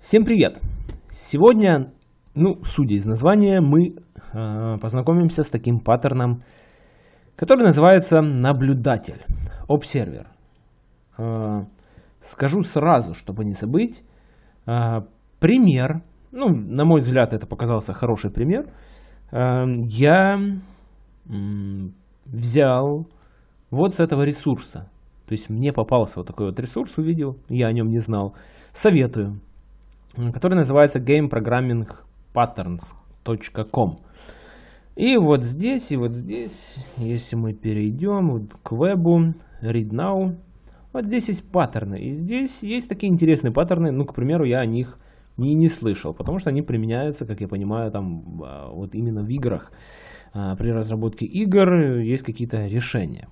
Всем привет! Сегодня, ну, судя из названия, мы э, познакомимся с таким паттерном, который называется наблюдатель, observer. Э, скажу сразу, чтобы не забыть, э, пример, ну, на мой взгляд, это показался хороший пример, э, я э, взял вот с этого ресурса. То есть мне попался вот такой вот ресурс, увидел, я о нем не знал. Советую который называется gameprogrammingpatterns.com. И вот здесь, и вот здесь, если мы перейдем вот к вебу, read now, вот здесь есть паттерны. И здесь есть такие интересные паттерны, ну, к примеру, я о них не, не слышал, потому что они применяются, как я понимаю, там а, вот именно в играх. А, при разработке игр есть какие-то решения.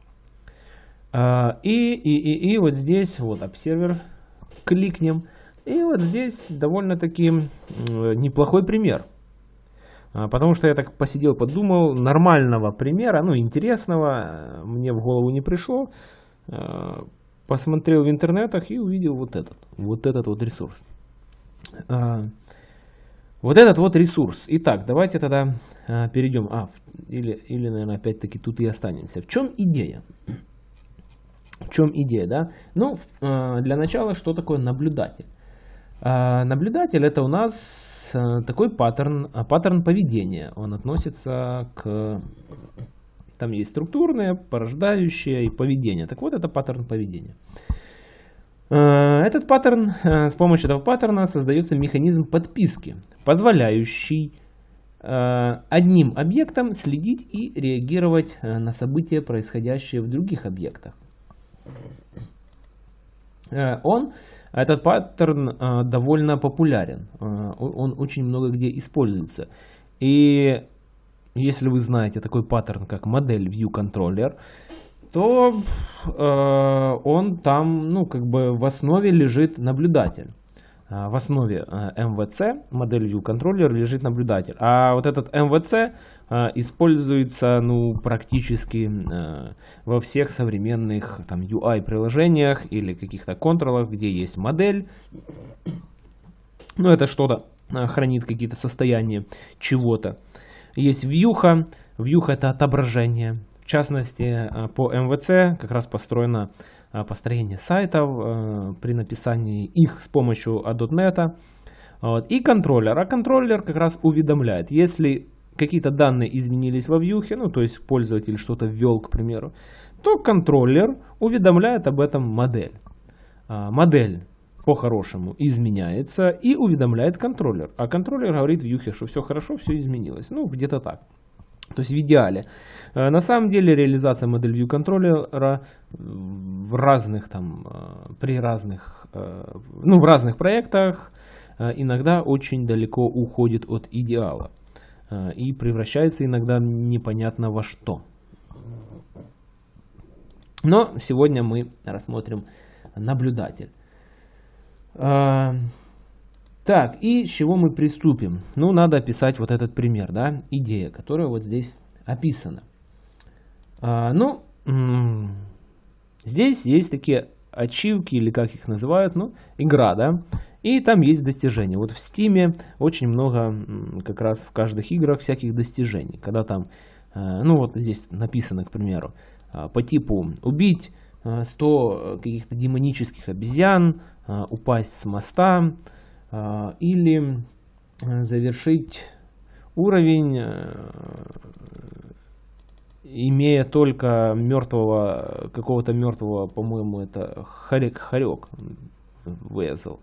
А, и, и, и, и вот здесь вот обсервер кликнем. И вот здесь довольно-таки неплохой пример. А, потому что я так посидел, подумал, нормального примера, ну интересного, э, мне в голову не пришло. А, посмотрел в интернетах и увидел вот этот, вот этот вот ресурс. А, вот этот вот ресурс. Итак, давайте тогда перейдем. А, или, или наверное, опять-таки тут и останемся. В чем идея? В чем идея, да? Ну, для начала, что такое наблюдатель? А, наблюдатель это у нас э, такой паттерн, а, паттерн поведения. Он относится к... Там есть структурное, порождающее и поведение. Так вот, это паттерн поведения. А, этот паттерн, э, с помощью этого паттерна создается механизм подписки, позволяющий э, одним объектом следить и реагировать на события, происходящие в других объектах. Он этот паттерн э, довольно популярен, э, он очень много где используется. И если вы знаете такой паттерн, как модель View Controller, то э, он там, ну, как бы в основе лежит наблюдатель. В основе MVC, модель View Controller, лежит наблюдатель. А вот этот MVC а, используется ну, практически во всех современных там, UI-приложениях или каких-то контролах, где есть модель. Ну, это что-то хранит какие-то состояния чего-то. Есть вьюха. Вьюха это отображение. В частности, по MVC как раз построено построение сайтов при написании их с помощью .NET. Вот. И контроллер. А контроллер как раз уведомляет, если какие-то данные изменились во вьюхе, ну то есть пользователь что-то ввел, к примеру, то контроллер уведомляет об этом модель. А, модель по-хорошему изменяется и уведомляет контроллер. А контроллер говорит вьюхе, что все хорошо, все изменилось. Ну, где-то так. То есть в идеале. А, на самом деле реализация модель view контроллера в разных там, а, при разных, а, ну в разных проектах иногда очень далеко уходит от идеала. Э, и превращается иногда непонятно во что. Но сегодня мы рассмотрим наблюдатель. Э, так, и с чего мы приступим? Ну, надо описать вот этот пример, да, идея, которая вот здесь описана. А, ну, здесь есть такие ачивки, или как их называют, ну, игра, да, и там есть достижения. Вот в Steam очень много как раз в каждых играх всяких достижений. Когда там, э, ну вот здесь написано, к примеру, э, по типу убить 100 э, каких-то демонических обезьян, упасть с моста или завершить уровень, имея только мертвого, какого-то мертвого, по-моему, это Харек-Харек вызов.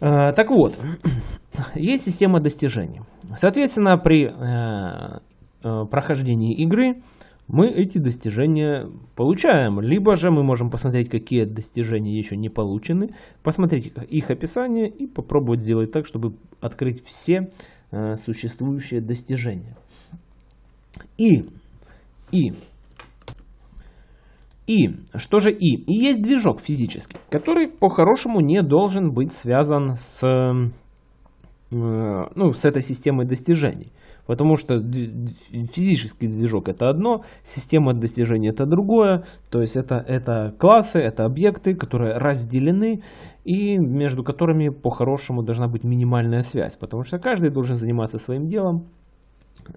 Э, так вот, есть система достижений. Соответственно, при э, э, прохождении игры мы эти достижения получаем. Либо же мы можем посмотреть, какие достижения еще не получены, посмотреть их описание и попробовать сделать так, чтобы открыть все существующие достижения. И, и и, что же И? И есть движок физический, который по-хорошему не должен быть связан с, э, ну, с этой системой достижений. Потому что физический движок это одно, система достижения это другое. То есть это, это классы, это объекты, которые разделены и между которыми по-хорошему должна быть минимальная связь. Потому что каждый должен заниматься своим делом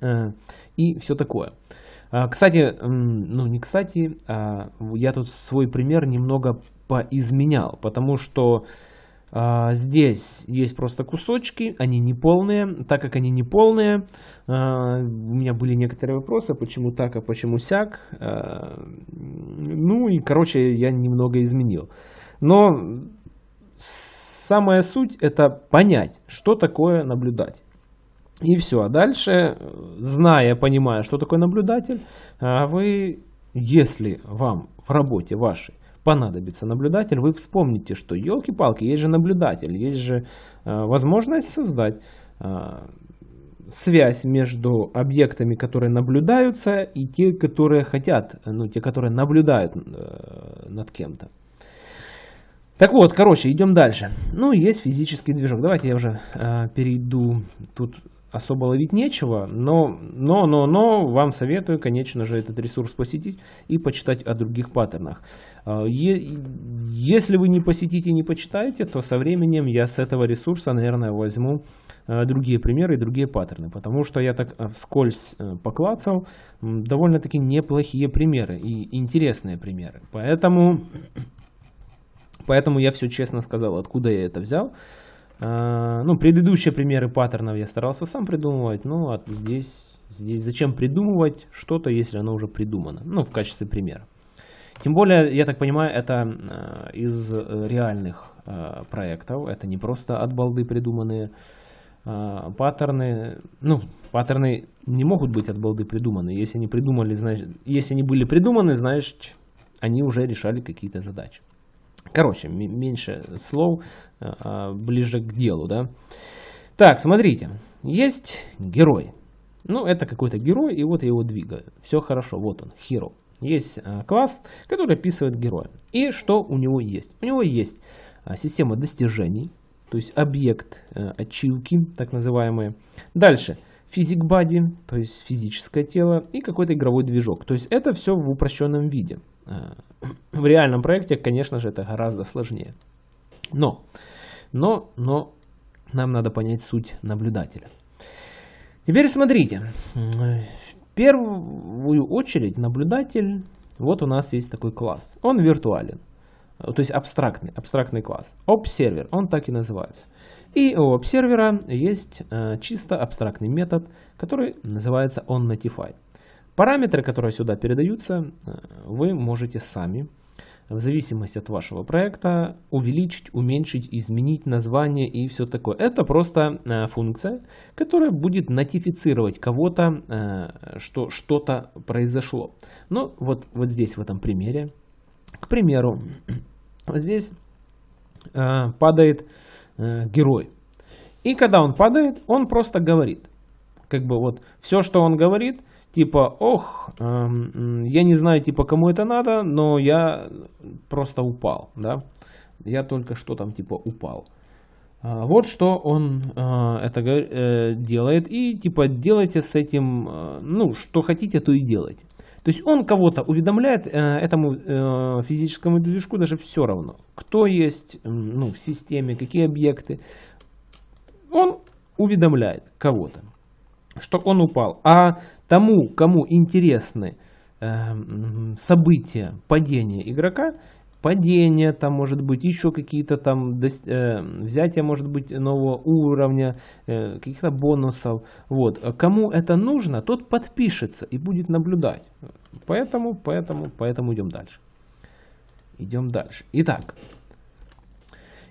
э, и все такое. А, кстати, ну не кстати, а я тут свой пример немного поизменял, потому что здесь есть просто кусочки, они не полные. Так как они не полные, а, у меня были некоторые вопросы, почему так, а почему сяк. А, ну и, короче, я немного изменил. Но самая суть это понять, что такое наблюдатель. И все. А дальше, зная, понимая, что такое наблюдатель, вы, если вам в работе вашей понадобится наблюдатель, вы вспомните, что елки-палки, есть же наблюдатель, есть же э, возможность создать э, связь между объектами, которые наблюдаются, и те, которые хотят, ну, те, которые наблюдают э, над кем-то. Так вот, короче, идем дальше. Ну, есть физический движок. Давайте я уже э, перейду. Тут особо ловить нечего, но, но, но, но вам советую, конечно же, этот ресурс посетить и почитать о других паттернах. А, если вы не посетите и не почитаете, то со временем я с этого ресурса, наверное, возьму а, другие примеры и другие паттерны, потому что я так а, вскользь э, поклацал довольно-таки неплохие примеры и интересные примеры. Поэтому, поэтому я все честно сказал, откуда я это взял. А, ну, предыдущие примеры паттернов я старался сам придумывать, ну, а здесь, здесь зачем придумывать что-то, если оно уже придумано, ну, в качестве примера. Тем более, я так понимаю, это а, из э, реальных а, проектов, это не просто от балды придуманные паттерны. Ну, паттерны не могут быть от балды придуманы. Если они придумали, значит, если они были придуманы, значит, они уже решали какие-то задачи. Короче, меньше слов, а, а, ближе к делу, да. Так, смотрите, есть герой. Ну, это какой-то герой, и вот я его двигаю. Все хорошо, вот он, hero. Есть а, класс, который описывает героя. И что у него есть? У него есть система достижений, то есть объект ачивки, так называемые. Дальше, физик body, то есть физическое тело, и какой-то игровой движок. То есть это все в упрощенном виде. В реальном проекте, конечно же, это гораздо сложнее. Но, но, но нам надо понять суть наблюдателя. Теперь смотрите. В первую очередь наблюдатель, вот у нас есть такой класс. Он виртуален. То есть абстрактный, абстрактный класс. Observer, он так и называется. И у обсервера есть э, чисто абстрактный метод, который называется onNotify. Параметры, которые сюда передаются, э, вы можете сами, в зависимости от вашего проекта, увеличить, уменьшить, изменить название и все такое. Это просто э, функция, которая будет нотифицировать кого-то, э, что что-то произошло. Ну, вот, вот здесь, в этом примере, к примеру, здесь падает герой. И когда он падает, он просто говорит. Как бы вот все, что он говорит, типа, ох, эм, я не знаю, типа, кому это надо, но я просто упал, да, я только что там, типа, упал. А, вот что он э, это э, делает, и, типа, делайте с этим, э, ну, что хотите, то и делайте. То есть он кого-то уведомляет, э, этому э, физическому движку даже все равно, кто есть ну, в системе, какие объекты. Он уведомляет кого-то, что он упал. А тому, кому интересны э, события падения игрока, падение там может быть, еще какие-то там э, взятие может быть нового уровня, э, каких-то бонусов. Вот. Кому это нужно, тот подпишется и будет наблюдать. Поэтому, поэтому, поэтому идем дальше. Идем дальше. Итак,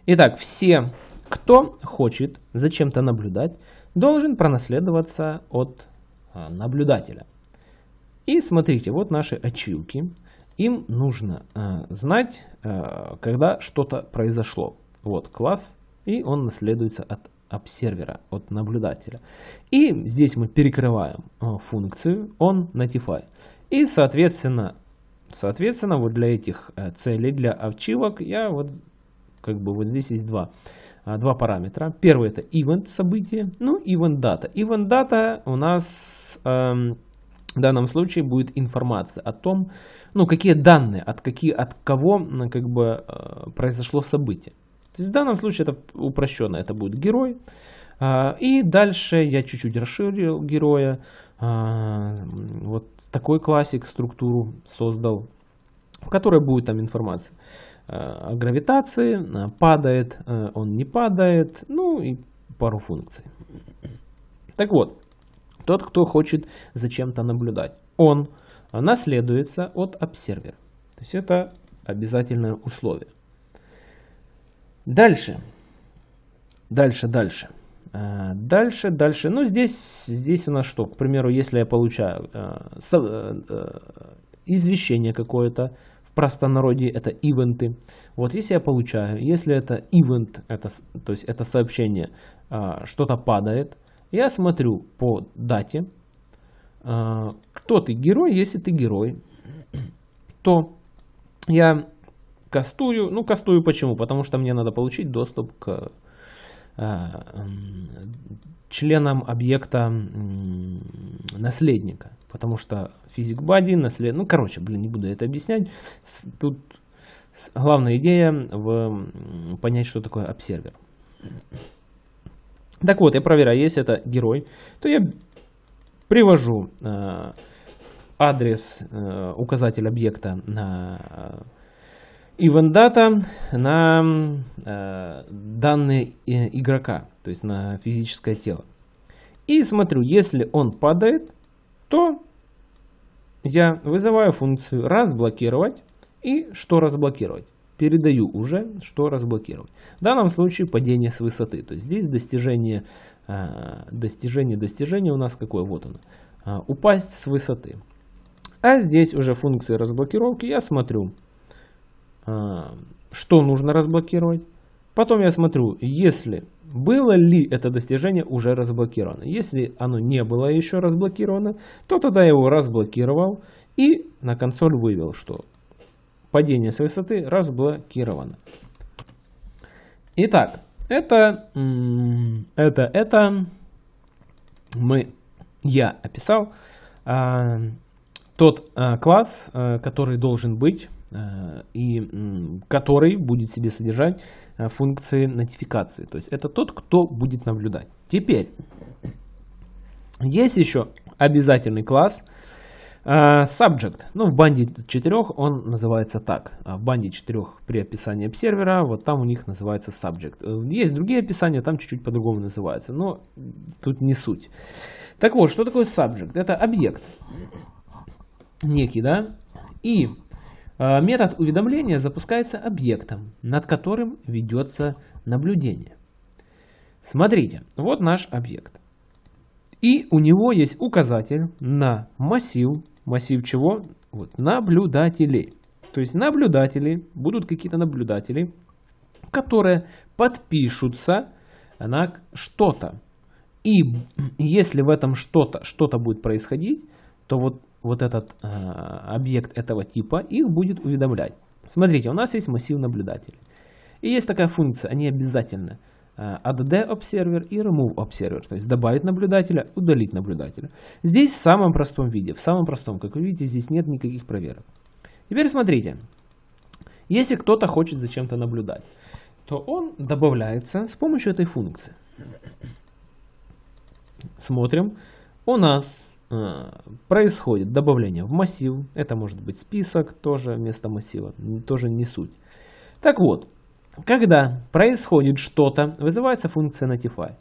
итак, все, кто хочет зачем-то наблюдать, должен пронаследоваться от а, наблюдателя. И смотрите, вот наши ачивки. Им нужно а, знать, а, когда что-то произошло. Вот класс, и он наследуется от обсервера, от наблюдателя. И здесь мы перекрываем функцию on notify. И соответственно, соответственно вот для этих целей, для ачивок я вот как бы вот здесь есть два, а, два параметра. Первый это event событие, ну event data. Event data у нас эм, в данном случае будет информация о том, ну какие данные, от, какие, от кого как бы э, произошло событие. То есть в данном случае это упрощенно, это будет герой. Э, и дальше я чуть-чуть расширил героя. Э, вот такой классик структуру создал, в которой будет там информация гравитации, падает, он не падает, ну и пару функций. Так вот, тот, кто хочет за чем-то наблюдать, он наследуется от обсервера. То есть это обязательное условие. Дальше. Дальше, дальше. Дальше, дальше. Ну, здесь, здесь у нас что? К примеру, если я получаю э, э, извещение какое-то, простонародье это ивенты. Вот если я получаю, если это ивент, это, то есть это сообщение, э, что-то падает, я смотрю по дате, а, кто ты герой, если ты герой, то я кастую, ну кастую почему? Потому что мне надо получить доступ к а, членам объекта наследника. Потому что физик body, наслед... Ну, короче, блин, не буду это объяснять. Тут главная идея в понять, что такое обсервер. Так вот, я проверяю, если это герой, то я привожу э, адрес, э, указатель объекта на э, data на э, данные э, игрока, то есть на физическое тело. И смотрю, если он падает, то я вызываю функцию разблокировать и что разблокировать передаю уже, что разблокировать. В данном случае падение с высоты. То есть здесь достижение, а, достижение, достижение у нас какое? Вот оно. А, упасть с высоты. А здесь уже функции разблокировки. Я смотрю, что нужно разблокировать. Потом я смотрю, если было ли это достижение уже разблокировано. Если оно не было еще разблокировано, то тогда я его разблокировал и на консоль вывел, что падение с высоты разблокировано. Итак, это, это, это мы, я описал а, тот а, класс, а, который должен быть а, и м, который будет себе содержать а, функции нотификации. То есть это тот, кто будет наблюдать. Теперь есть еще обязательный класс – Uh, subject. Ну, в банде 4 он называется так. А в банде 4 при описании обсервера, вот там у них называется subject. Э, есть другие описания, там чуть-чуть по-другому называется, но тут не суть. Так вот, что такое subject? Это объект некий, да? И uh, метод уведомления запускается объектом, над которым ведется наблюдение. Смотрите, вот наш объект. И у него есть указатель на массив массив чего? Вот, наблюдателей. То есть наблюдатели, будут какие-то наблюдатели, которые подпишутся на что-то. И если в этом что-то что, -то, будет происходить, то вот, вот этот э, объект этого типа их будет уведомлять. Смотрите, у нас есть массив наблюдателей. И есть такая функция, они обязательно add э, observer и remove observer, то есть добавить наблюдателя, удалить наблюдателя. Здесь в самом простом виде, в самом простом, как вы видите, здесь нет никаких проверок. Теперь смотрите, если кто-то хочет за чем-то наблюдать, то он добавляется с помощью этой функции. Смотрим, у нас происходит добавление в массив, это может быть список, тоже вместо массива, тоже не суть. Так вот, когда происходит что-то, вызывается функция notify.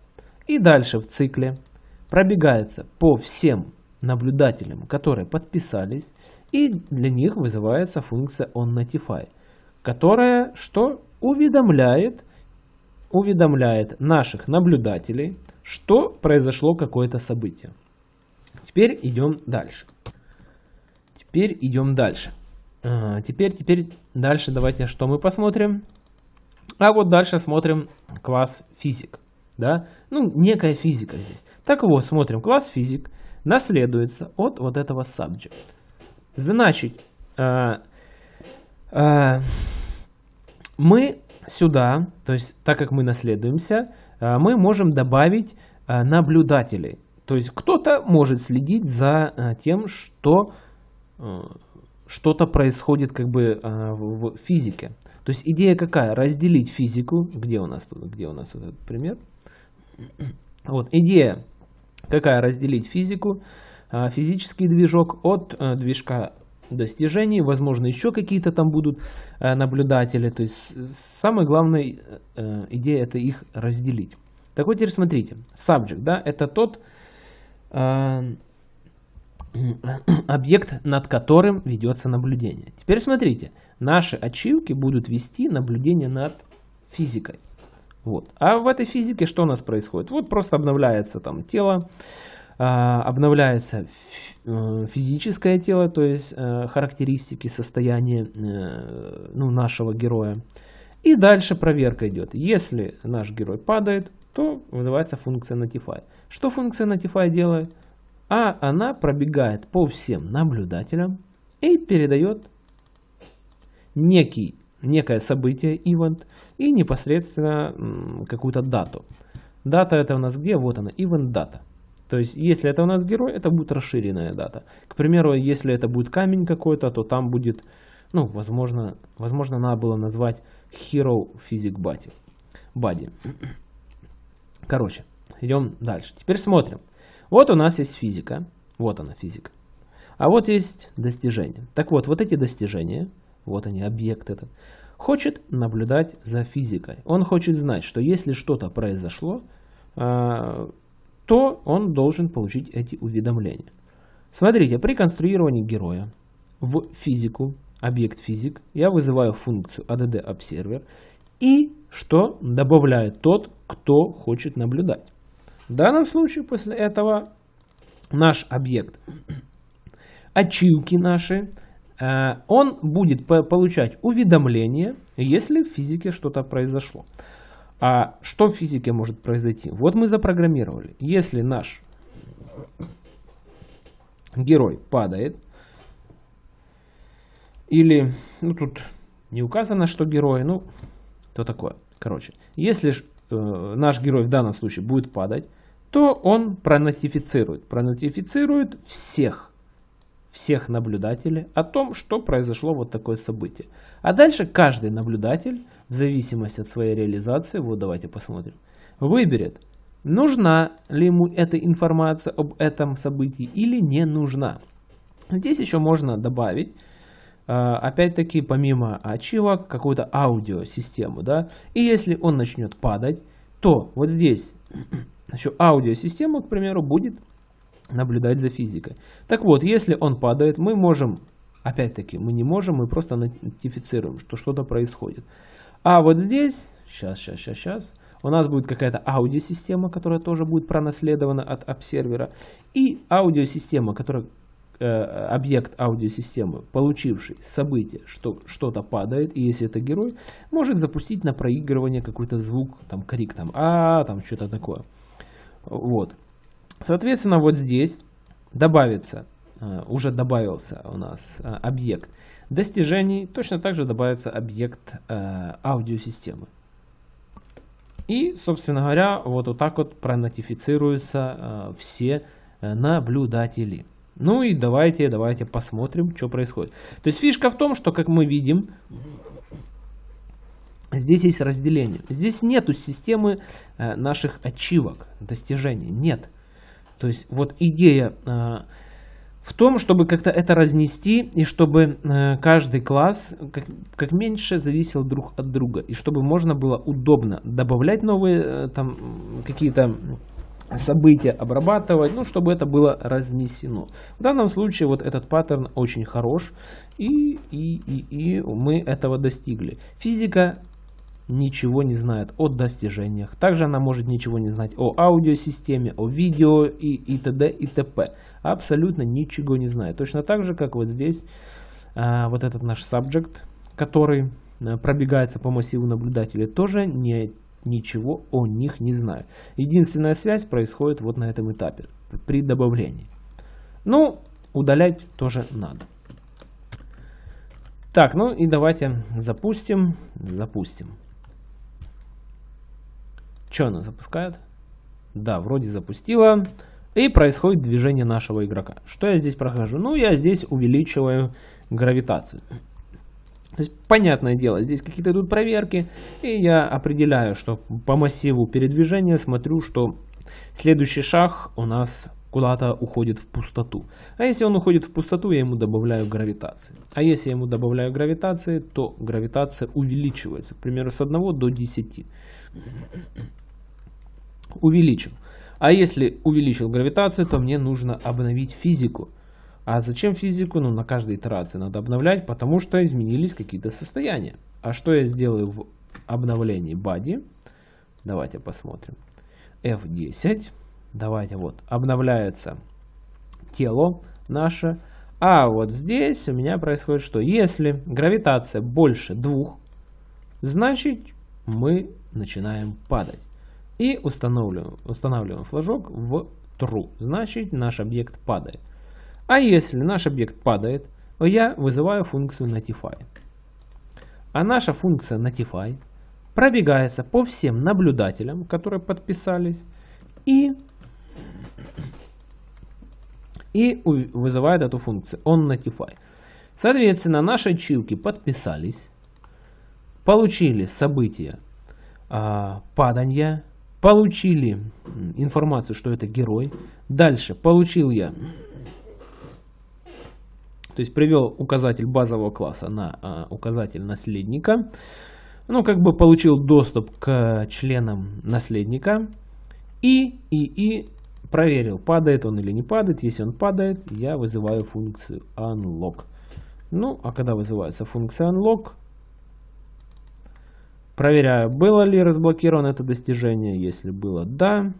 И дальше в цикле пробегается по всем наблюдателям, которые подписались, и для них вызывается функция onNotify, которая что уведомляет, уведомляет наших наблюдателей, что произошло какое-то событие. Теперь идем дальше. Теперь идем дальше. А, теперь, теперь дальше давайте что мы посмотрим. А вот дальше смотрим класс физик. Да? Ну, некая физика здесь. Так вот, смотрим, класс физик наследуется от вот этого subject. Значит, э, э, мы сюда, то есть так как мы наследуемся, мы можем добавить наблюдателей. То есть кто-то может следить за э, тем, что что-то происходит как бы в физике. То есть идея какая? Разделить физику. Где у нас, где у нас этот пример? Вот идея какая? Разделить физику, физический движок от движка достижений, возможно еще какие-то там будут э, наблюдатели. То есть самая главная э, идея это их разделить. Так вот теперь смотрите, subject, да, это тот э, объект, над которым ведется наблюдение. Теперь смотрите, наши ачивки будут вести наблюдение над физикой. Вот. А в этой физике что у нас происходит? Вот просто обновляется там тело, а, обновляется э, физическое тело, то есть э, характеристики, состояние э, ну, нашего героя. И дальше проверка идет. Если наш герой падает, то вызывается функция Notify. Что функция Notify делает? А она пробегает по всем наблюдателям и передает некий, некое событие, event, и непосредственно какую-то дату. Дата это у нас где? Вот она, event data. То есть, если это у нас герой, это будет расширенная дата. К примеру, если это будет камень какой-то, то там будет, ну, возможно, возможно, надо было назвать Hero Physic Body. body. Короче, идем дальше. Теперь смотрим. Вот у нас есть физика. Вот она, физика. А вот есть достижения. Так вот, вот эти достижения, вот они, объект этот, хочет наблюдать за физикой. Он хочет знать, что если что-то произошло, а, то он должен получить эти уведомления. Смотрите, при конструировании героя в физику, объект физик, я вызываю функцию add observer и что добавляет тот, кто хочет наблюдать. В данном случае после этого наш объект, ачивки наши, э, он будет получать уведомления, если в физике что-то произошло. А что в физике может произойти? Вот мы запрограммировали. Если наш герой падает, или, ну тут не указано, что герой, ну, то такое. Короче, если э, наш герой в данном случае будет падать, то он пронотифицирует. Пронотифицирует всех, всех наблюдателей о том, что произошло вот такое событие. А дальше каждый наблюдатель в зависимости от своей реализации, вот давайте посмотрим, выберет, нужна ли ему эта информация об этом событии или не нужна. Здесь еще можно добавить, опять-таки, помимо ачивок, какую-то аудиосистему. Да? И если он начнет падать, то вот здесь еще аудиосистема, к примеру, будет наблюдать за физикой. Так вот, если он падает, мы можем, опять-таки, мы не можем, мы просто нотифицируем, что что-то происходит. А вот здесь, сейчас, сейчас, сейчас, сейчас, у нас будет какая-то аудиосистема, которая тоже будет пронаследована от обсервера. И аудиосистема, которая объект аудиосистемы, получивший событие, что что-то падает, и если это герой, может запустить на проигрывание какой-то звук, там крик, там а, там что-то такое. Вот. Соответственно, вот здесь добавится, э, уже добавился у нас э, объект достижений точно так же добавится объект э, аудиосистемы. И, собственно говоря, вот, вот так вот пронотифицируются э, все э, наблюдатели. Ну и давайте, давайте посмотрим, что происходит. То есть фишка в том, что, как мы видим, здесь есть разделение. Здесь нету системы э, наших ачивок, достижений. Нет. То есть вот идея... Э, в том, чтобы как-то это разнести, и чтобы э, каждый класс как, как меньше зависел друг от друга, и чтобы можно было удобно добавлять новые там какие-то события, обрабатывать, ну, чтобы это было разнесено. В данном случае вот этот паттерн очень хорош, и, и, и, и мы этого достигли. Физика ничего не знает о достижениях. Также она может ничего не знать о аудиосистеме, о видео и, и т.д. и т.п. Абсолютно ничего не знает. Точно так же, как вот здесь а, вот этот наш subject, который а, пробегается по массиву наблюдателей, тоже не, ничего о них не знает. Единственная связь происходит вот на этом этапе, при добавлении. Ну, удалять тоже надо. Так, ну и давайте запустим. Запустим. Что она запускает? Да, вроде запустила. И происходит движение нашего игрока. Что я здесь прохожу? Ну, я здесь увеличиваю гравитацию. То есть, понятное дело, здесь какие-то идут проверки, и я определяю, что по массиву передвижения смотрю, что следующий шаг у нас куда-то уходит в пустоту. А если он уходит в пустоту, я ему добавляю гравитации. А если я ему добавляю гравитации, то гравитация увеличивается, к примеру, с 1 до 10. Увеличил. А если увеличил гравитацию, то мне нужно обновить физику. А зачем физику? Ну, на каждой итерации надо обновлять, потому что изменились какие-то состояния. А что я сделаю в обновлении body? Давайте посмотрим. F10. Давайте вот. Обновляется тело наше. А вот здесь у меня происходит что? Если гравитация больше двух, значит мы начинаем падать. И устанавливаем, устанавливаем флажок в true. Значит наш объект падает. А если наш объект падает, я вызываю функцию notify. А наша функция notify пробегается по всем наблюдателям, которые подписались, и, и вызывает эту функцию on notify. Соответственно, наши ачивки подписались, получили события а, падания, получили информацию, что это герой. Дальше получил я то есть привел указатель базового класса на а, указатель наследника. Ну, как бы получил доступ к членам наследника. И, и, и проверил, падает он или не падает. Если он падает, я вызываю функцию unlock. Ну, а когда вызывается функция unlock, проверяю, было ли разблокировано это достижение. Если было, да.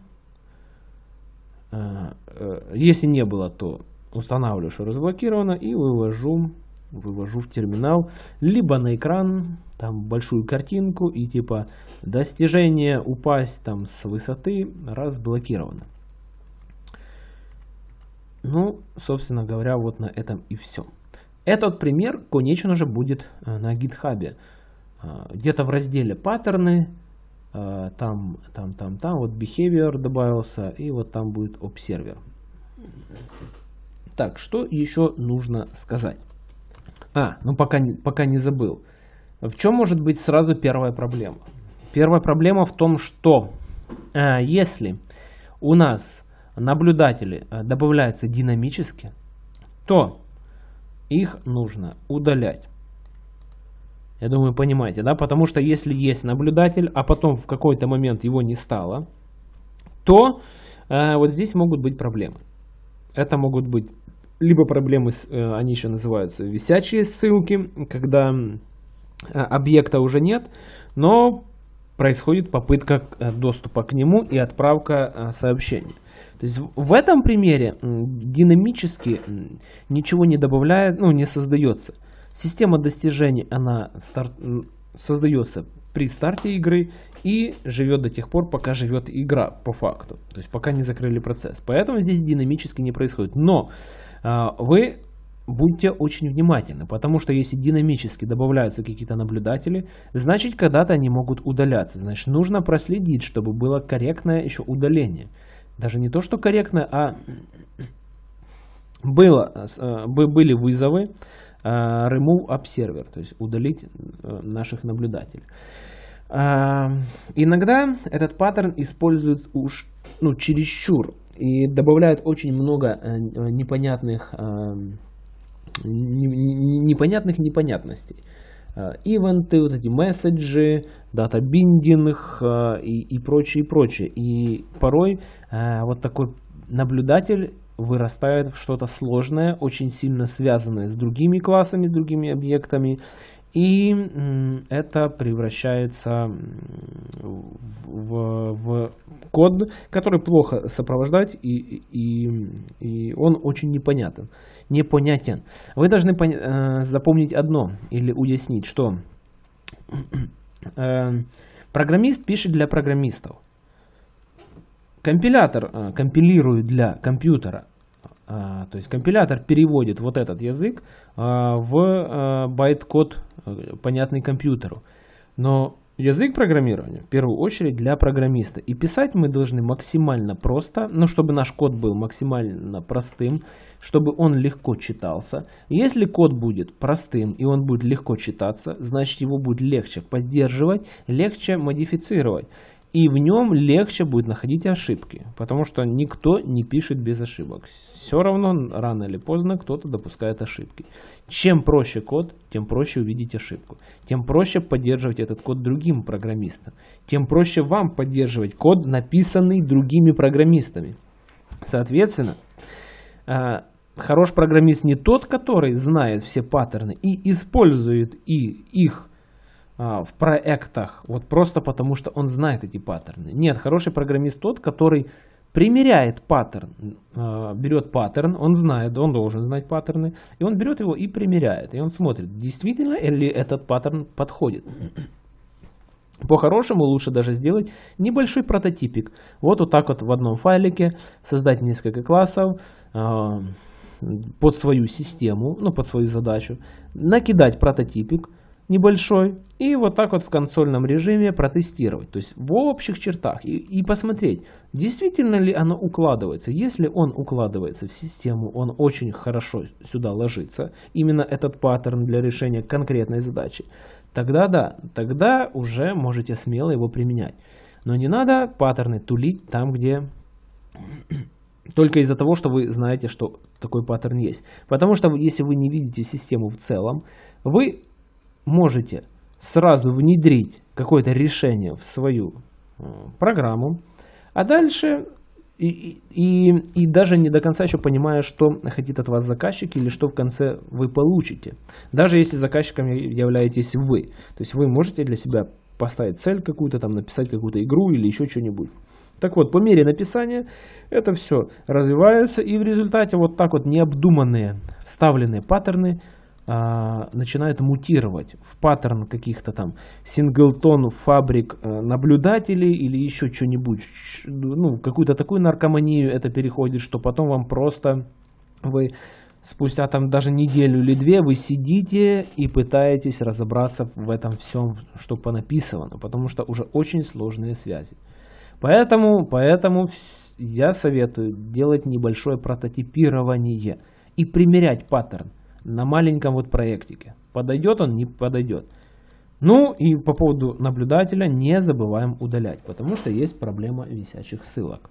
А, э, если не было, то устанавливаю, что разблокировано, и вывожу, вывожу в терминал, либо на экран, там большую картинку, и типа достижение упасть там с высоты разблокировано. Ну, собственно говоря, вот на этом и все. Этот пример, конечно же, будет э, на гитхабе. Э, где-то в разделе паттерны, э, там, там, там, там, вот behavior добавился, и вот там будет observer. Так, что еще нужно сказать? А, ну пока, пока не забыл. В чем может быть сразу первая проблема? Первая проблема в том, что э, если у нас наблюдатели э, добавляются динамически, то их нужно удалять. Я думаю, понимаете, да? Потому что если есть наблюдатель, а потом в какой-то момент его не стало, то э, вот здесь могут быть проблемы. Это могут быть либо проблемы, э, они еще называются висячие ссылки, когда э, объекта уже нет, но происходит попытка э, доступа к нему и отправка сообщений. То есть в этом примере динамически ничего не добавляет, ну не создается. Система достижений, она старт, создается при старте игры и живет до тех пор, пока живет игра по факту. То есть пока не закрыли процесс. Поэтому здесь динамически не происходит. Но вы будьте очень внимательны, потому что если динамически добавляются какие-то наблюдатели, значит когда-то они могут удаляться. Значит нужно проследить, чтобы было корректное еще удаление. Даже не то, что корректное, а было, а, были вызовы а, remove observer, то есть удалить э, наших наблюдателей. Иногда этот паттерн используют уж ну, чересчур и добавляют очень много э, непонятных, э, непонятных непонятностей. Э, ивенты, вот эти месседжи, дата биндинг и, и прочее, и прочее. И порой вот такой наблюдатель вырастает в что-то сложное, очень сильно связанное с другими классами, другими объектами. И это превращается в, в код, который плохо сопровождать, и, и, и он очень непонятен. непонятен. Вы должны э, запомнить одно или уяснить, что э, программист пишет для программистов. Компилятор э, компилирует для компьютера. А, то есть компилятор переводит вот этот язык а, в а, байт-код, понятный компьютеру. Но язык программирования в первую очередь для программиста. И писать мы должны максимально просто, ну, чтобы наш код был максимально простым, чтобы он легко читался. Если код будет простым и он будет легко читаться, значит его будет легче поддерживать, легче модифицировать и в нем легче будет находить ошибки, потому что никто не пишет без ошибок. Все равно рано или поздно кто-то допускает ошибки. Чем проще код, тем проще увидеть ошибку. Тем проще поддерживать этот код другим программистам. Тем проще вам поддерживать код, написанный другими программистами. Соответственно, а, хороший программист не тот, который знает все паттерны и использует и их в проектах, вот просто потому что он знает эти паттерны. Нет, хороший программист тот, который примеряет паттерн, а, берет паттерн, он знает, он должен знать паттерны, и он берет его и примеряет, и он смотрит, действительно ли этот паттерн подходит. По-хорошему лучше даже сделать небольшой прототипик. Вот, вот так вот в одном файлике создать несколько классов э, под свою систему, ну под свою задачу, накидать прототипик, небольшой и вот так вот в консольном режиме протестировать. То есть в общих чертах и, и посмотреть, действительно ли оно укладывается. Если он укладывается в систему, он очень хорошо сюда ложится, именно этот паттерн для решения конкретной задачи, тогда да, тогда уже можете смело его применять. Но не надо паттерны тулить там, где только из-за того, что вы знаете, что такой паттерн есть. Потому что если вы не видите систему в целом, вы можете сразу внедрить какое-то решение в свою э, программу, а дальше и, и, и даже не до конца еще понимая, что хотит от вас заказчик или что в конце вы получите. Даже если заказчиком являетесь вы. То есть вы можете для себя поставить цель какую-то, там написать какую-то игру или еще что-нибудь. Так вот, по мере написания это все развивается и в результате вот так вот необдуманные вставленные паттерны начинают мутировать в паттерн каких-то там синглтон фабрик э, наблюдателей или еще что-нибудь, ну, какую-то такую наркоманию это переходит, что потом вам просто вы спустя там даже неделю или две вы сидите и пытаетесь разобраться в этом всем, что понаписано, потому что уже очень сложные связи. Поэтому, поэтому я советую делать небольшое прототипирование и примерять паттерн на маленьком вот проектике. Подойдет он, не подойдет. Ну и по поводу наблюдателя не забываем удалять, потому что есть проблема висячих ссылок.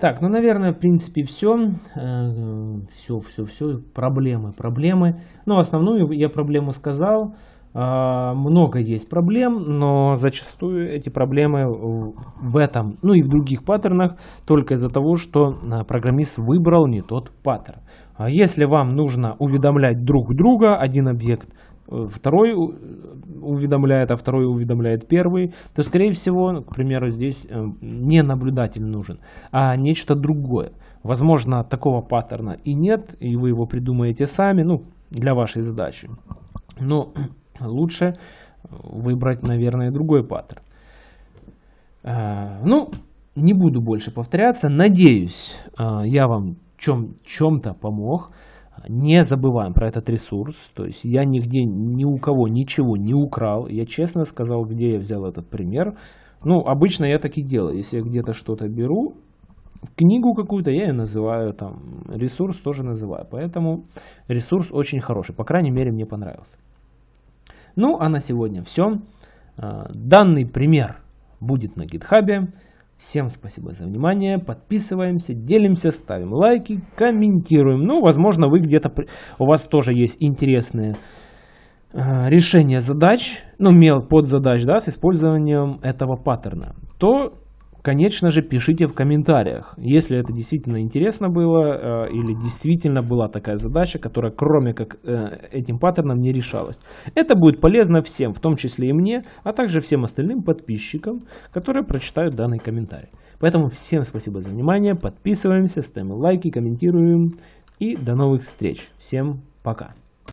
Так, ну, наверное, в принципе, все. Все, все, все. Проблемы, проблемы. Ну, основную я проблему сказал. А, много есть проблем, но зачастую эти проблемы в этом, ну и в других паттернах, только из-за того, что а, программист выбрал не тот паттерн. А если вам нужно уведомлять друг друга, один объект э, второй уведомляет, а второй уведомляет первый, то, скорее всего, к примеру, здесь э, не наблюдатель нужен, а нечто другое. Возможно, такого паттерна и нет, и вы его придумаете сами, ну, для вашей задачи. Но лучше выбрать, наверное, другой паттерн. Э, ну, не буду больше повторяться. Надеюсь, я вам чем, чем-то помог, не забываем про этот ресурс. То есть я нигде ни у кого ничего не украл. Я честно сказал, где я взял этот пример. Ну, обычно я так и делаю. Если я где-то что-то беру, книгу какую-то я ее называю, там, ресурс тоже называю. Поэтому ресурс очень хороший. По крайней мере, мне понравился. Ну, а на сегодня все. А, данный пример будет на гитхабе. Всем спасибо за внимание, подписываемся, делимся, ставим лайки, комментируем. Ну, возможно, вы где-то, у вас тоже есть интересные э, решения задач, ну, мел подзадач, да, с использованием этого паттерна. То конечно же, пишите в комментариях, если это действительно интересно было э, или действительно была такая задача, которая кроме как э, этим паттерном не решалась. Это будет полезно всем, в том числе и мне, а также всем остальным подписчикам, которые прочитают данный комментарий. Поэтому всем спасибо за внимание, подписываемся, ставим лайки, комментируем и до новых встреч. Всем пока.